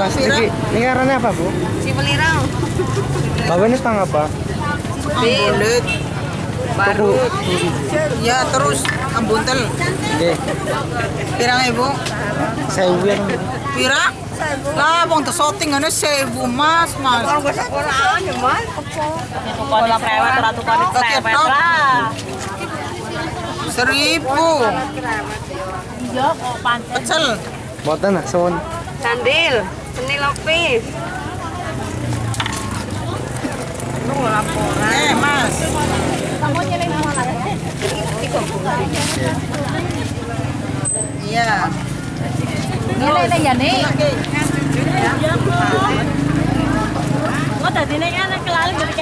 Mas, pira? ini, karena apa bu? Si Melirang. Bawa ini tang apa? Ambulet. Baru. Ya, terus ambuntel. Oke, Pirang ibu? saya yang Pira? Lah, bang tersoting ana sewu mas, mas. Kalau gak sekolah ya mas. Sekolah prewet ratu kali Pakai prewet lah. Seribu. Iya kok pantes. Pecel. Boten lah, soon. Sandil. Lopis. Lu laporan. Eh, mas. Iya. Nilai ya nih. Oke. Oh tadi nih kan kelali dari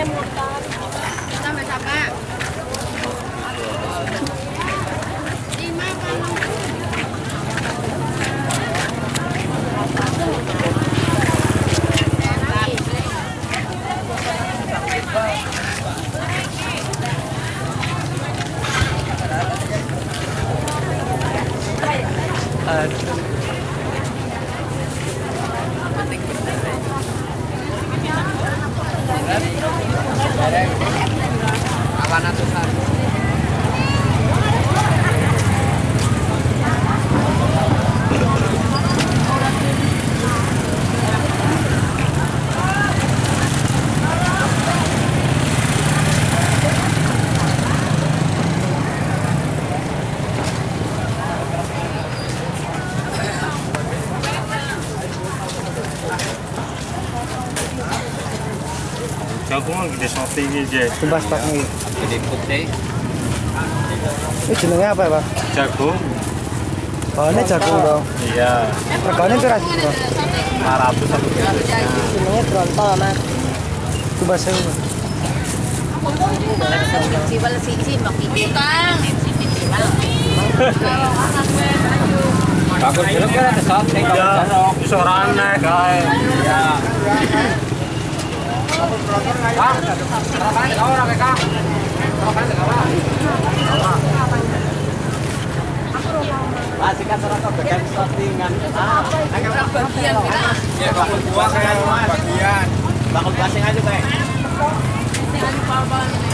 kayak motor. Jagung gede sote iki, Je. Coba stok nih. Gede putih. Ini jenengnya apa ya pak? Jagung. Oh ini jagung dong. Iya. Reganya keras bro. 500 satu kilo. Jenengnya tronton mas. Coba saya. Sibal siji makikita. Kang. Bagus film kan ada sote kalau Iya, ora aneh kae. Iya. Kang, sarapan kau ora. Sarapan kau. Masih kan serasa bagian settingan. Ah, Bagian kita. ya bagian. Bakul basing aja. Oh, kayak sumban.